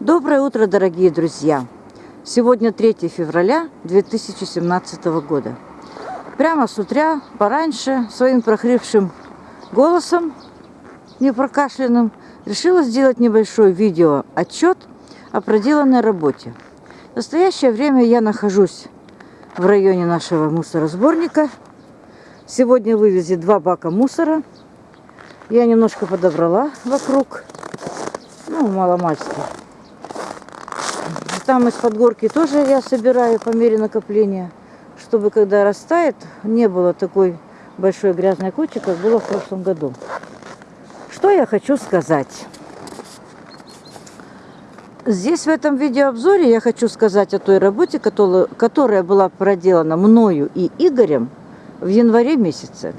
Доброе утро, дорогие друзья! Сегодня 3 февраля 2017 года. Прямо с утра, пораньше, своим прохрипшим голосом, не прокашленным, решила сделать небольшой видео отчет о проделанной работе. В настоящее время я нахожусь в районе нашего мусоросборника. Сегодня вывезли два бака мусора. Я немножко подобрала вокруг, ну, маломальски. Там из-под горки тоже я собираю по мере накопления, чтобы когда растает, не было такой большой грязной кучи, как было в прошлом году. Что я хочу сказать? Здесь в этом видеообзоре я хочу сказать о той работе, которая была проделана мною и Игорем в январе месяце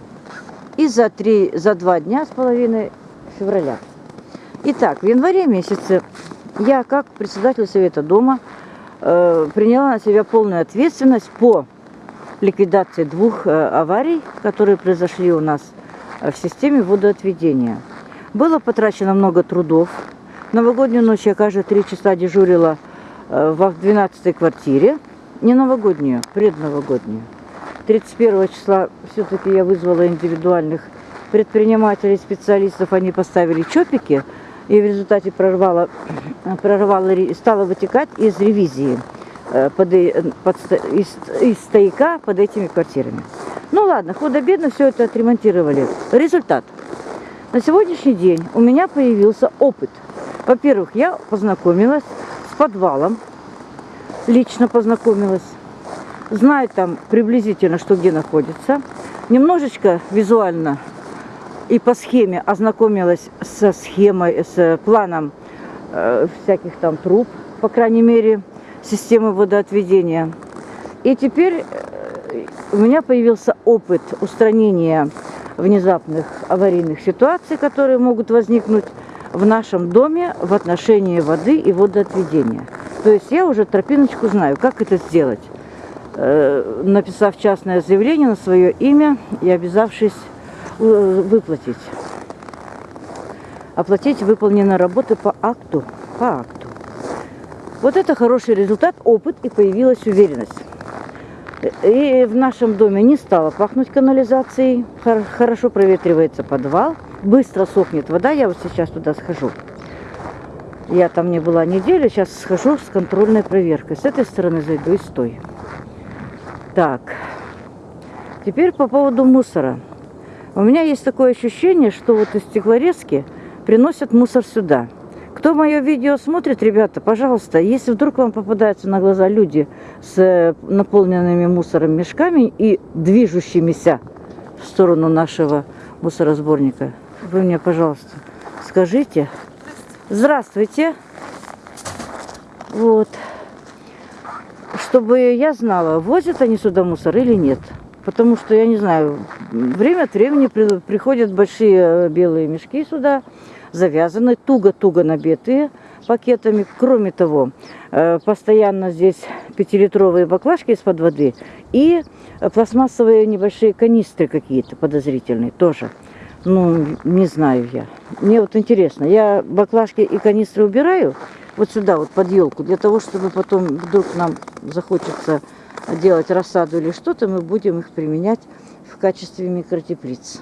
и за, три, за два дня с половиной февраля. Итак, в январе месяце я, как председатель Совета Дома, э, приняла на себя полную ответственность по ликвидации двух э, аварий, которые произошли у нас э, в системе водоотведения. Было потрачено много трудов. Новогоднюю ночь я каждые три часа дежурила в 12 квартире. Не новогоднюю, предновогоднюю. 31 числа все-таки я вызвала индивидуальных предпринимателей, специалистов. Они поставили чопики – и в результате прорвало, прорвало, стало вытекать из ревизии под, под, из, из стояка под этими квартирами. Ну ладно, худо-бедно все это отремонтировали. Результат. На сегодняшний день у меня появился опыт. Во-первых, я познакомилась с подвалом, лично познакомилась, знаю там приблизительно, что где находится, немножечко визуально и по схеме ознакомилась со схемой, с планом э, всяких там труб, по крайней мере, системы водоотведения. И теперь э, у меня появился опыт устранения внезапных аварийных ситуаций, которые могут возникнуть в нашем доме в отношении воды и водоотведения. То есть я уже тропиночку знаю, как это сделать, э, написав частное заявление на свое имя и обязавшись выплатить. Оплатить выполненные работы по акту. По акту. Вот это хороший результат, опыт и появилась уверенность. И в нашем доме не стало пахнуть канализацией, хорошо проветривается подвал, быстро сохнет вода, я вот сейчас туда схожу. Я там не была неделю, сейчас схожу с контрольной проверкой. С этой стороны зайду и стой. Так, теперь по поводу мусора. У меня есть такое ощущение, что вот из стеклорезки приносят мусор сюда. Кто мое видео смотрит, ребята, пожалуйста, если вдруг вам попадаются на глаза люди с э, наполненными мусором мешками и движущимися в сторону нашего мусоросборника, вы мне, пожалуйста, скажите. Здравствуйте. Вот. Чтобы я знала, возят они сюда мусор или нет. Потому что, я не знаю, время от времени при, приходят большие э, белые мешки сюда, завязанные, туго-туго набитые пакетами. Кроме того, э, постоянно здесь пятилитровые баклажки из-под воды и пластмассовые небольшие канистры какие-то подозрительные тоже. Ну, не знаю я. Мне вот интересно, я баклажки и канистры убираю вот сюда, вот под елку, для того, чтобы потом вдруг нам захочется делать рассаду или что-то, мы будем их применять в качестве микротеплиц.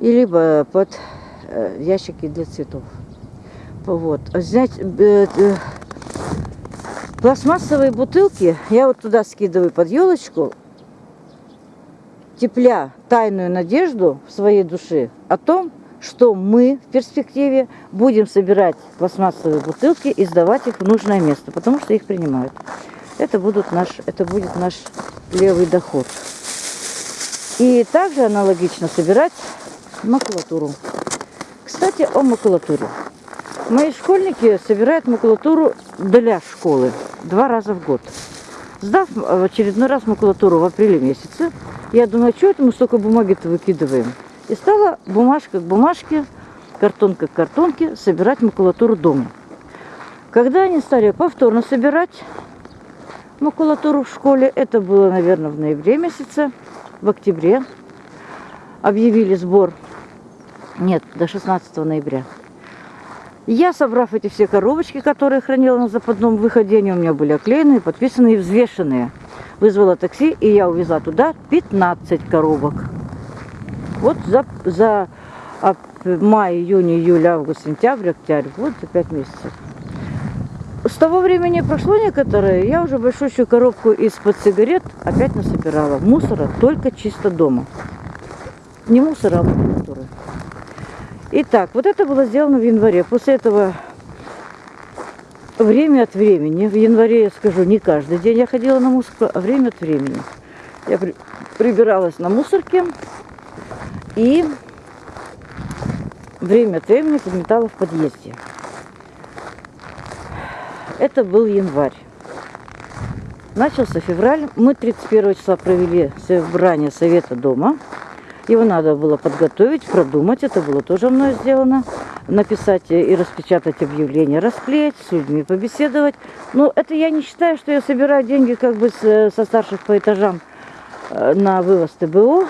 И либо под э, ящики для цветов. Вот. Взять э, э, пластмассовые бутылки, я вот туда скидываю под елочку, тепля тайную надежду в своей душе о том, что мы в перспективе будем собирать пластмассовые бутылки и сдавать их в нужное место, потому что их принимают. Это, будут наш, это будет наш левый доход. И также аналогично собирать макулатуру. Кстати, о макулатуре. Мои школьники собирают макулатуру для школы два раза в год. Сдав в очередной раз макулатуру в апреле месяце, я думаю, что это мы столько бумаги-то выкидываем. И стала бумажка к бумажке, картонка к картонке собирать макулатуру дома. Когда они стали повторно собирать, макулатуру в школе. Это было, наверное, в ноябре месяце, в октябре. Объявили сбор, нет, до 16 ноября. Я, собрав эти все коробочки, которые хранила на западном выходе, они у меня были оклеены, подписаны и взвешенные. Вызвала такси, и я увезла туда 15 коробок. Вот за, за май, июнь, июль, август, сентябрь, октябрь. Вот за 5 месяцев. С того времени прошло некоторое, я уже большущую коробку из-под сигарет опять насобирала. Мусора только чисто дома. Не мусора, а макулатуры. Итак, вот это было сделано в январе. После этого время от времени, в январе я скажу, не каждый день я ходила на мусорку, а время от времени. Я при, прибиралась на мусорке и время от времени подметала в подъезде. Это был январь. Начался февраль. Мы 31 числа провели собрание совета дома. Его надо было подготовить, продумать. Это было тоже мной сделано. Написать и распечатать объявление, расклеить, с людьми побеседовать. Но это я не считаю, что я собираю деньги как бы со старших по этажам э, на вывоз ТБО,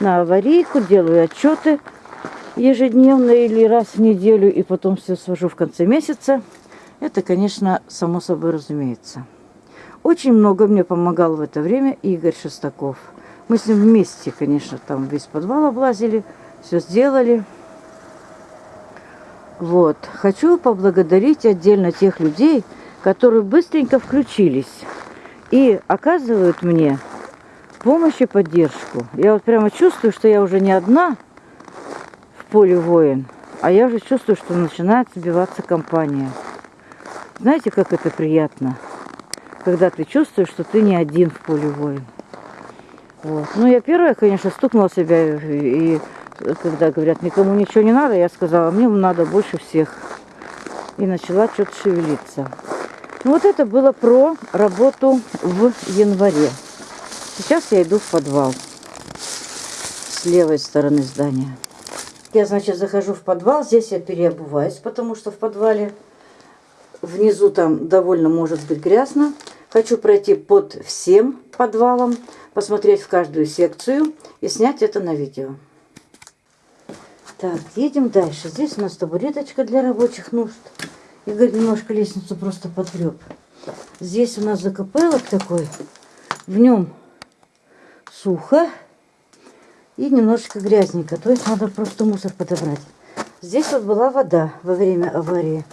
на аварийку, делаю отчеты ежедневно или раз в неделю, и потом все свожу в конце месяца. Это, конечно, само собой разумеется. Очень много мне помогал в это время Игорь Шестаков. Мы с ним вместе, конечно, там весь подвал облазили, все сделали. Вот. Хочу поблагодарить отдельно тех людей, которые быстренько включились и оказывают мне помощь и поддержку. Я вот прямо чувствую, что я уже не одна в поле воин, а я уже чувствую, что начинает сбиваться компания. Знаете, как это приятно, когда ты чувствуешь, что ты не один в поле воин. Вот. Ну, я первая, конечно, стукнула себя, и, когда говорят, никому ничего не надо, я сказала, мне надо больше всех. И начала что-то шевелиться. Ну, вот это было про работу в январе. Сейчас я иду в подвал с левой стороны здания. Я, значит, захожу в подвал, здесь я переобуваюсь, потому что в подвале Внизу там довольно может быть грязно. Хочу пройти под всем подвалом, посмотреть в каждую секцию и снять это на видео. Так, едем дальше. Здесь у нас табуреточка для рабочих нужд. Игорь немножко лестницу просто подгреб. Здесь у нас закопелок такой. В нем сухо и немножечко грязненько. То есть надо просто мусор подобрать. Здесь вот была вода во время аварии.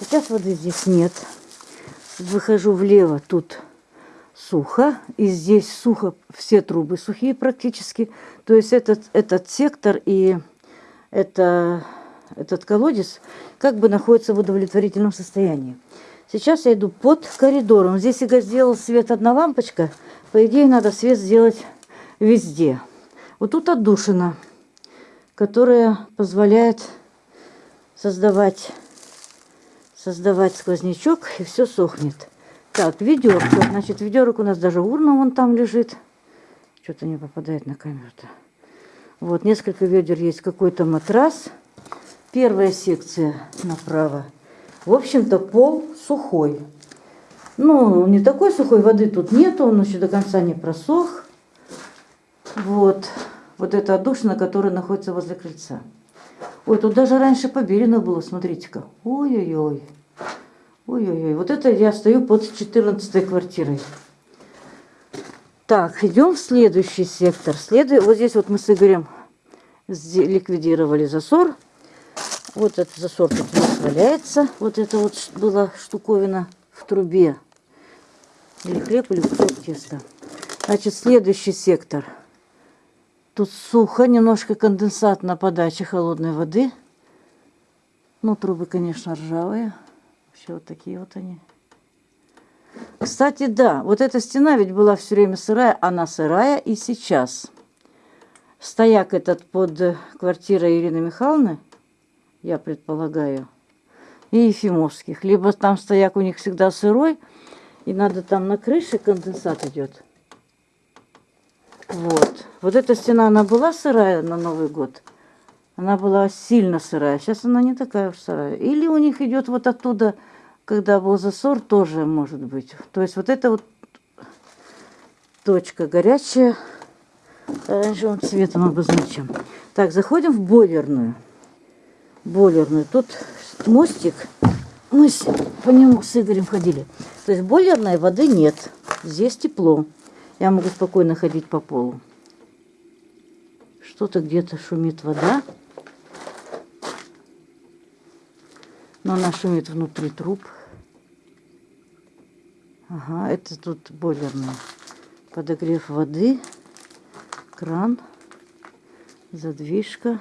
Сейчас воды здесь нет. Выхожу влево, тут сухо. И здесь сухо, все трубы сухие практически. То есть этот, этот сектор и это, этот колодец как бы находится в удовлетворительном состоянии. Сейчас я иду под коридором. Здесь Игорь сделал свет одна лампочка. По идее, надо свет сделать везде. Вот тут отдушина, которая позволяет создавать создавать сквознячок, и все сохнет. Так, ведерко. Значит, ведерок у нас даже урна вон там лежит. Что-то не попадает на камеру-то. Вот, несколько ведер есть. Какой-то матрас. Первая секция направо. В общем-то, пол сухой. Ну, не такой сухой, воды тут нету, он еще до конца не просох. Вот. Вот эта отдушина, которая находится возле крыльца. Ой, тут даже раньше побелено было, смотрите-ка. Ой-ой-ой. Ой-ой-ой, вот это я стою под 14 квартирой. Так, идем в следующий сектор. Следует, вот здесь вот мы с Игорем ликвидировали засор. Вот этот засор тут валяется. Вот это вот была штуковина в трубе. Или хлеб, или кусок теста. Значит, следующий сектор. Тут сухо, немножко конденсат на подаче холодной воды. Ну, трубы, конечно, ржавые. Вообще вот такие вот они. Кстати, да, вот эта стена ведь была все время сырая, она сырая и сейчас. Стояк этот под квартирой Ирины Михайловны, я предполагаю, и Ефимовских. Либо там стояк у них всегда сырой, и надо там на крыше конденсат идет. Вот. Вот эта стена, она была сырая на Новый год. Она была сильно сырая. Сейчас она не такая уж сырая. Или у них идет вот оттуда когда был засор, тоже может быть. То есть вот это вот точка горячая, оранжевым цветом обозначим. Так, заходим в бойлерную. Бойлерную. Тут мостик. Мы по нему с Игорем ходили. То есть бойлерной воды нет. Здесь тепло. Я могу спокойно ходить по полу. Что-то где-то шумит вода. Но она шумит внутри труб. Ага, это тут бойлерная. Подогрев воды, кран, задвижка,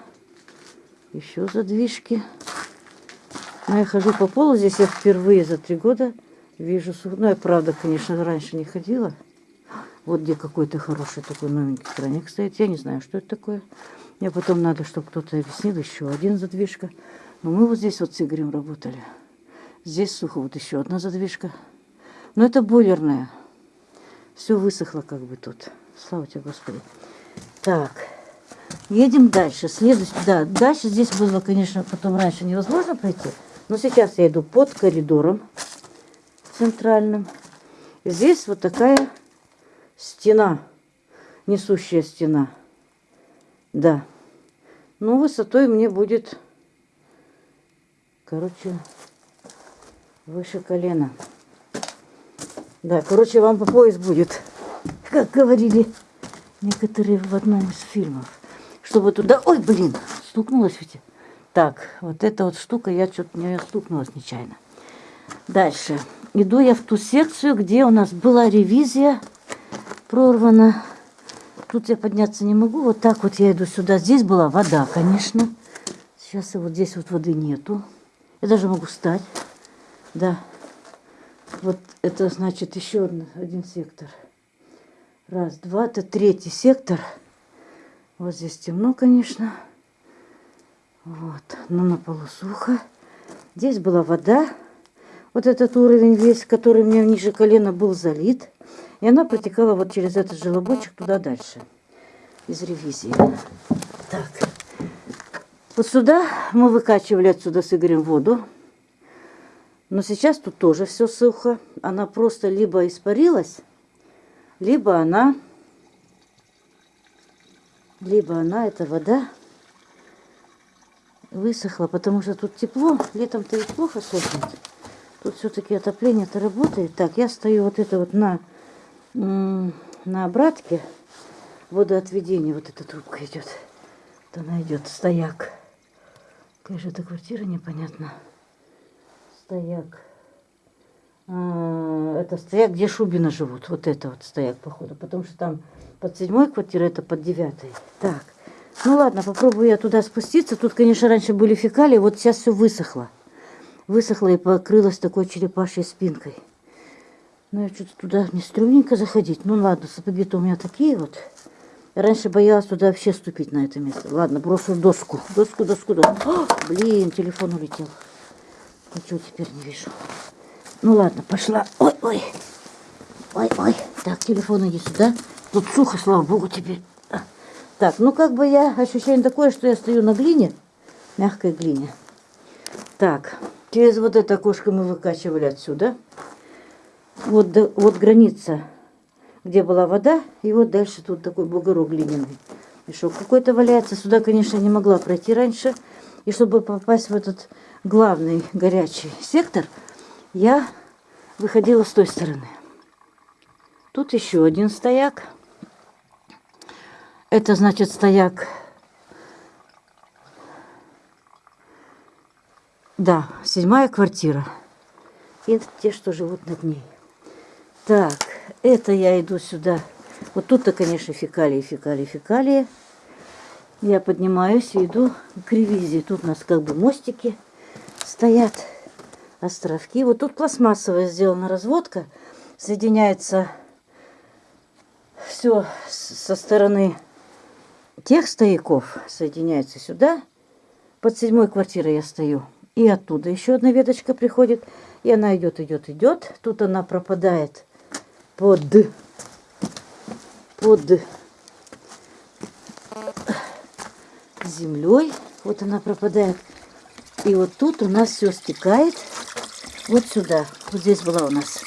еще задвижки. Но я хожу по полу, здесь я впервые за три года вижу Ну, я правда, конечно, раньше не ходила. Вот где какой-то хороший такой новенький краник стоит. Я не знаю, что это такое. Мне потом надо, чтобы кто-то объяснил. Еще один задвижка. Но мы вот здесь вот с Игорем работали. Здесь сухо. Вот еще одна задвижка. Но это бойлерная. Все высохло как бы тут. Слава тебе, Господи. Так. Едем дальше. Следующий, да, дальше здесь было, конечно, потом раньше невозможно пройти. Но сейчас я иду под коридором центральным. Здесь вот такая стена, несущая стена. Да. Ну, высотой мне будет, короче, выше колена. Да, короче, вам по пояс будет, как говорили некоторые в одном из фильмов. Чтобы туда... Ой, блин, стукнулась ведь. Так, вот эта вот штука, я что-то не стукнулась нечаянно. Дальше. Иду я в ту секцию, где у нас была ревизия прорвана. Тут я подняться не могу. Вот так вот я иду сюда. Здесь была вода, конечно. Сейчас и вот здесь вот воды нету. Я даже могу встать. Да. Вот это значит еще один, сектор. Раз, два. Это третий сектор. Вот здесь темно, конечно. Вот. Но на полу сухо. Здесь была вода. Вот этот уровень весь, который мне ниже колена был залит. И она протекала вот через этот желобочек туда дальше. Из ревизии. Так. Вот сюда мы выкачивали отсюда с Игорем воду. Но сейчас тут тоже все сухо. Она просто либо испарилась, либо она, либо она, эта вода, высохла, потому что тут тепло. Летом-то ведь плохо сохнет. Тут все-таки отопление-то работает. Так, я стою вот это вот на, на обратке водоотведения. Вот эта трубка идет. Вот она идет, стояк. Какая же это квартира, непонятно. Стояк. А, это стояк, где Шубина живут. Вот это вот стояк, походу. Потому что там под седьмой квартирой, это под девятой. Так. Ну ладно, попробую я туда спуститься. Тут, конечно, раньше были фекалии, вот сейчас все высохло. Высохло и покрылось такой черепашьей спинкой. Ну, я что-то туда не стрёмненько заходить. Ну ладно, сапоги-то у меня такие вот. Раньше боялась туда вообще ступить на это место. Ладно, брошу доску. Доску, доску, доску. О, блин, телефон улетел. Ничего теперь не вижу. Ну ладно, пошла. Ой, ой. Ой, ой. Так, телефон иди сюда. Тут сухо, слава богу, теперь. А. Так, ну как бы я ощущение такое, что я стою на глине, мягкой глине. Так, через вот это окошко мы выкачивали отсюда. Вот, до- вот граница, где была вода, и вот дальше тут такой бугорок глиняный. Мешок какой-то валяется. Сюда, конечно, не могла пройти раньше. И чтобы попасть в этот главный горячий сектор, я выходила с той стороны. Тут еще один стояк. Это значит стояк. Да, седьмая квартира. И те, что живут над ней. Так, это я иду сюда. Вот тут-то, конечно, фекалии, фекалии, фекалии. Я поднимаюсь и иду к ревизии. Тут у нас как бы мостики стоят, островки. Вот тут пластмассовая сделана разводка. Соединяется все со стороны тех стояков. Соединяется сюда. Под седьмой квартирой я стою. И оттуда еще одна веточка приходит. И она идет, идет, идет. Тут она пропадает под, под землей. Вот она пропадает. И вот тут у нас все стекает вот сюда. Вот здесь была у нас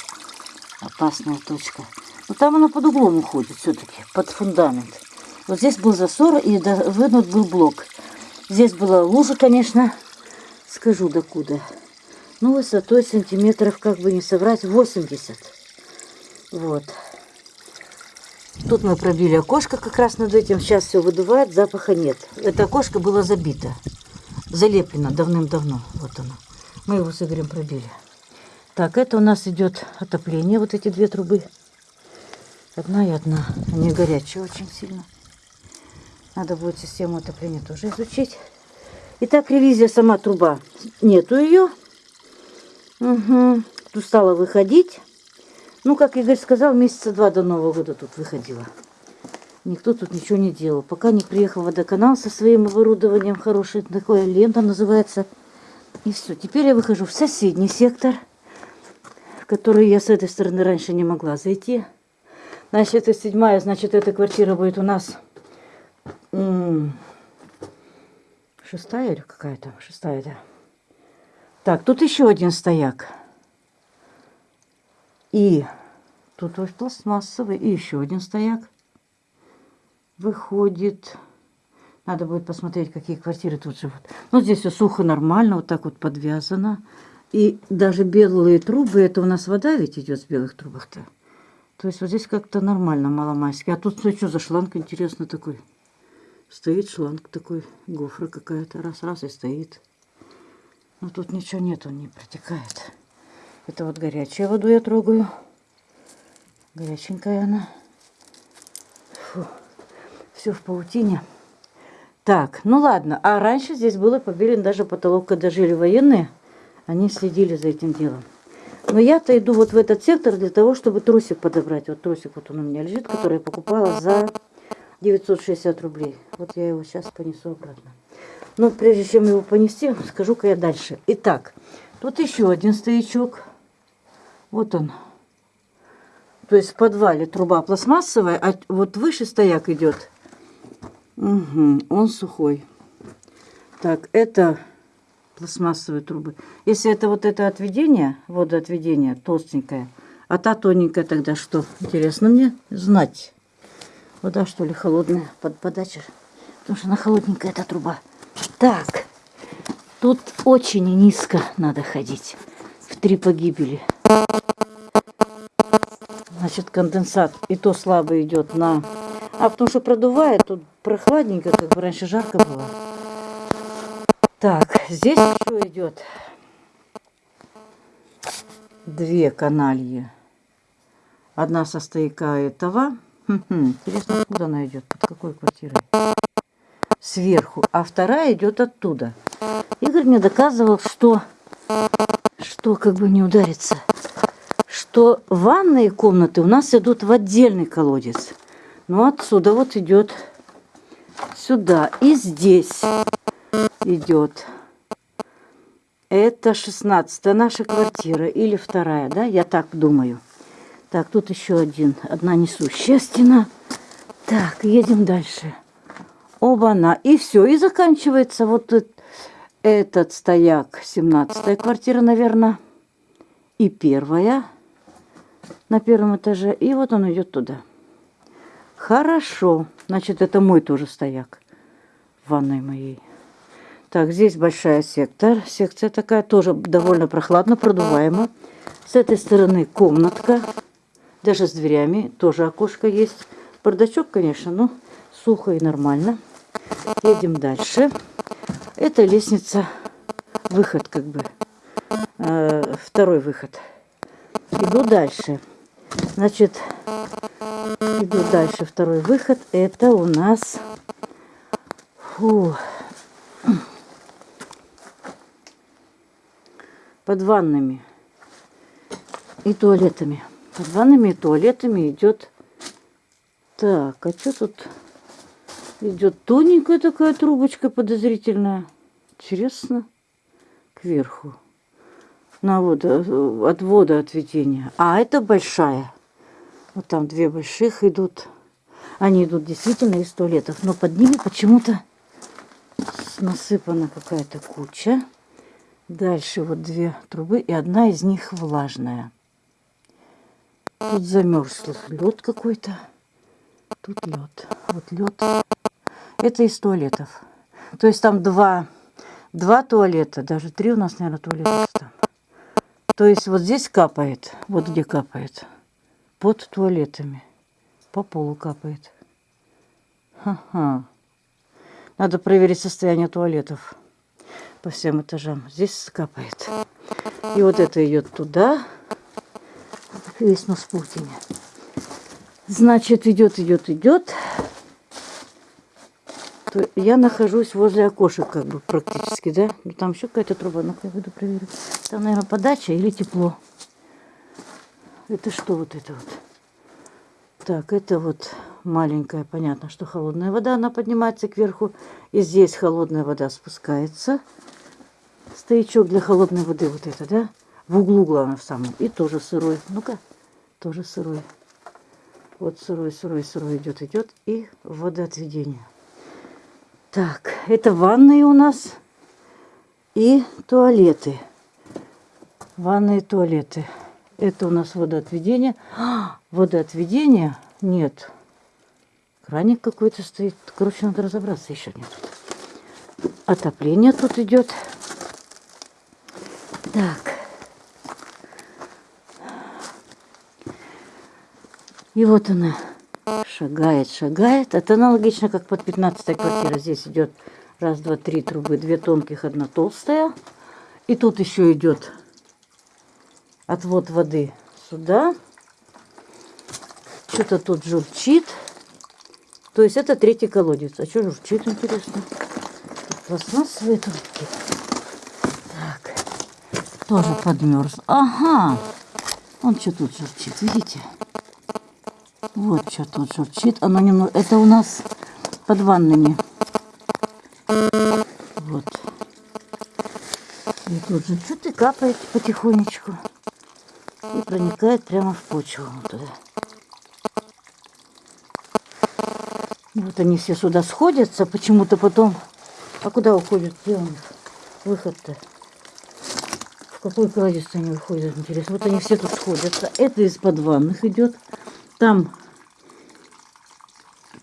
опасная точка. Но там она под углом уходит все-таки, под фундамент. Вот здесь был засор и вынут был блок. Здесь была лужа, конечно, скажу докуда. Ну, высотой сантиметров, как бы не соврать, 80. Вот. Тут мы пробили окошко как раз над этим. Сейчас все выдувает, запаха нет. Это окошко было забито. Залеплено давным-давно. Вот оно. Мы его с Игорем пробили. Так, это у нас идет отопление. Вот эти две трубы. Одна и одна. Они горячие очень сильно. Надо будет систему отопления тоже изучить. Итак, ревизия сама труба. Нету ее. Угу. Тут стала выходить. Ну, как Игорь сказал, месяца два до Нового года тут выходила. Никто тут ничего не делал. Пока не приехал водоканал со своим оборудованием хороший. Такое лента называется. И все. Теперь я выхожу в соседний сектор, в который я с этой стороны раньше не могла зайти. Значит, это седьмая, значит, эта квартира будет у нас шестая или какая то Шестая, да. Так, тут еще один стояк. И тут вот пластмассовый. И еще один стояк. Выходит. Надо будет посмотреть, какие квартиры тут живут. Ну, здесь все сухо, нормально, вот так вот подвязано. И даже белые трубы, это у нас вода ведь идет с белых трубах-то. То есть вот здесь как-то нормально, маломайски. А тут что за шланг интересно такой? Стоит шланг такой, гофра какая-то, раз-раз и стоит. Но тут ничего нету, не протекает. Это вот горячую воду я трогаю. Горяченькая она. Фу. Все в паутине. Так, ну ладно. А раньше здесь было побелен даже потолок, когда жили военные. Они следили за этим делом. Но я-то иду вот в этот сектор для того, чтобы трусик подобрать. Вот трусик вот он у меня лежит, который я покупала за 960 рублей. Вот я его сейчас понесу обратно. Но прежде чем его понести, скажу-ка я дальше. Итак, тут еще один стоячок. Вот он. То есть в подвале труба пластмассовая, а вот выше стояк идет. Угу, он сухой. Так, это пластмассовые трубы. Если это вот это отведение, водоотведение, толстенькое, а та тоненькая тогда что? Интересно мне знать. Вода, что ли, холодная под подача? Потому что она холодненькая, эта труба. Так, тут очень низко надо ходить. В три погибели. Значит, конденсат и то слабо идет на... А потому что продувает, тут прохладненько, как бы раньше жарко было. Так, здесь еще идет две канальи. Одна со стояка этого Интересно, откуда она идет? Под какой квартирой? Сверху. А вторая идет оттуда. Игорь мне доказывал, что, что как бы не удариться, что ванные комнаты у нас идут в отдельный колодец. Ну, отсюда вот идет сюда. И здесь идет. Это 16 наша квартира или вторая, да? Я так думаю. Так, тут еще один, одна несущая стена. Так, едем дальше. Оба-на. И все, и заканчивается вот этот стояк. 17 квартира, наверное. И первая на первом этаже. И вот он идет туда. Хорошо. Значит, это мой тоже стояк в ванной моей. Так, здесь большая сектор. Секция такая тоже довольно прохладно, продуваема. С этой стороны комнатка. Даже с дверями тоже окошко есть. Бардачок, конечно, но сухо и нормально. Едем дальше. Это лестница, выход как бы. Э, второй выход. Иду дальше. Значит, иду дальше. Второй выход. Это у нас... Фу. Под ваннами и туалетами. Под ваннами и туалетами идет... Так, а что тут? Идет тоненькая такая трубочка подозрительная. Интересно. Кверху. На вода, от вода отведения. А это большая. Вот там две больших идут. Они идут действительно из туалетов. Но под ними почему-то насыпана какая-то куча. Дальше вот две трубы, и одна из них влажная. Тут замерз лед какой-то. Тут лед. Вот лед. Это из туалетов. То есть там два, два туалета, даже три у нас, наверное, туалета там. То есть вот здесь капает, вот где капает, под туалетами, по полу капает. Ха-ха. Надо проверить состояние туалетов по всем этажам. Здесь капает. И вот это идет туда. Весь нос паутине. Значит, идет, идет, идет. То я нахожусь возле окошек, как бы практически, да? Ну, там еще какая-то труба. Ну-ка, я буду проверить. Там, наверное, подача или тепло. Это что вот это вот? Так, это вот маленькая, понятно, что холодная вода, она поднимается кверху. И здесь холодная вода спускается. Стоячок для холодной воды вот это, да? В углу, главное, в самом. И тоже сырой. Ну-ка, тоже сырой. Вот сырой, сырой, сырой идет, идет. И водоотведение. Так, это ванные у нас и туалеты. Ванные туалеты. Это у нас водоотведение. А, водоотведение? Нет. Краник какой-то стоит. Короче, надо разобраться еще нет. Отопление тут идет. Так. И вот она шагает, шагает. Это аналогично, как под 15 квартира. Здесь идет раз, два, три трубы, две тонких, одна толстая. И тут еще идет отвод воды сюда. Что-то тут журчит. То есть это третий колодец. А что журчит, интересно? Пластмассовые трубки. Так. Тоже подмерз. Ага. Он что тут журчит, видите? Вот что тут журчит. Оно немного... Это у нас под ваннами. Вот. И тут что и капает потихонечку. И проникает прямо в почву. Вот. Вот они все сюда сходятся. Почему-то потом... А куда уходят? Где у них выход-то? В какой колодец они выходят, интересно? Вот они все тут сходятся. Это из-под ванных идет. Там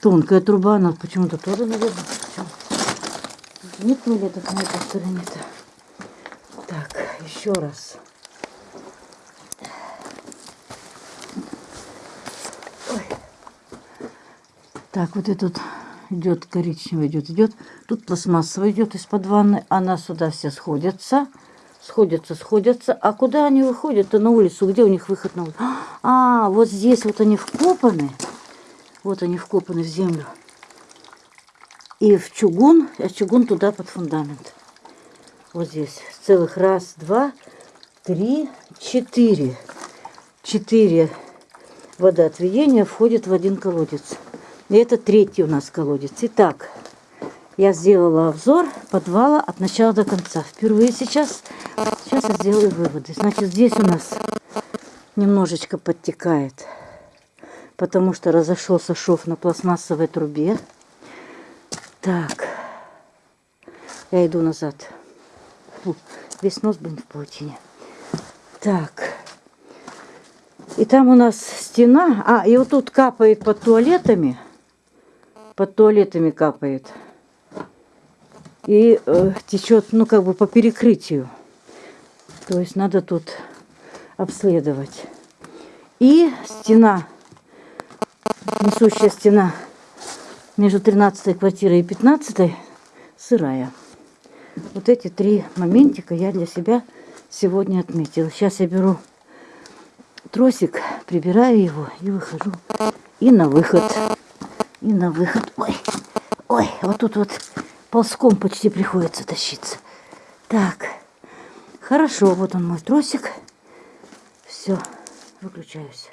тонкая труба, она почему-то тоже, наверное, нет туалетов на этой стороне-то. Так, еще раз. Так, вот этот идет коричневый, идет, идет. Тут пластмассовый идет из-под ванны. Она сюда все сходятся. Сходятся, сходятся. А куда они выходят-то на улицу? Где у них выход на улицу? А, вот здесь вот они вкопаны. Вот они вкопаны в землю. И в чугун, а чугун туда под фундамент. Вот здесь. Целых раз, два, три, четыре. Четыре водоотведения входит в один колодец. И это третий у нас колодец. Итак, я сделала обзор подвала от начала до конца. Впервые сейчас, сейчас я сделаю выводы. Значит, здесь у нас немножечко подтекает потому что разошелся шов на пластмассовой трубе. Так, я иду назад. Фу, весь нос, блин, в паутине. Так, и там у нас стена. А, и вот тут капает под туалетами. Под туалетами капает. И э, течет, ну, как бы по перекрытию. То есть надо тут обследовать. И стена несущая стена между 13 квартирой и 15 сырая. Вот эти три моментика я для себя сегодня отметила. Сейчас я беру тросик, прибираю его и выхожу. И на выход. И на выход. Ой, ой, вот тут вот ползком почти приходится тащиться. Так, хорошо, вот он мой тросик. Все, выключаюсь.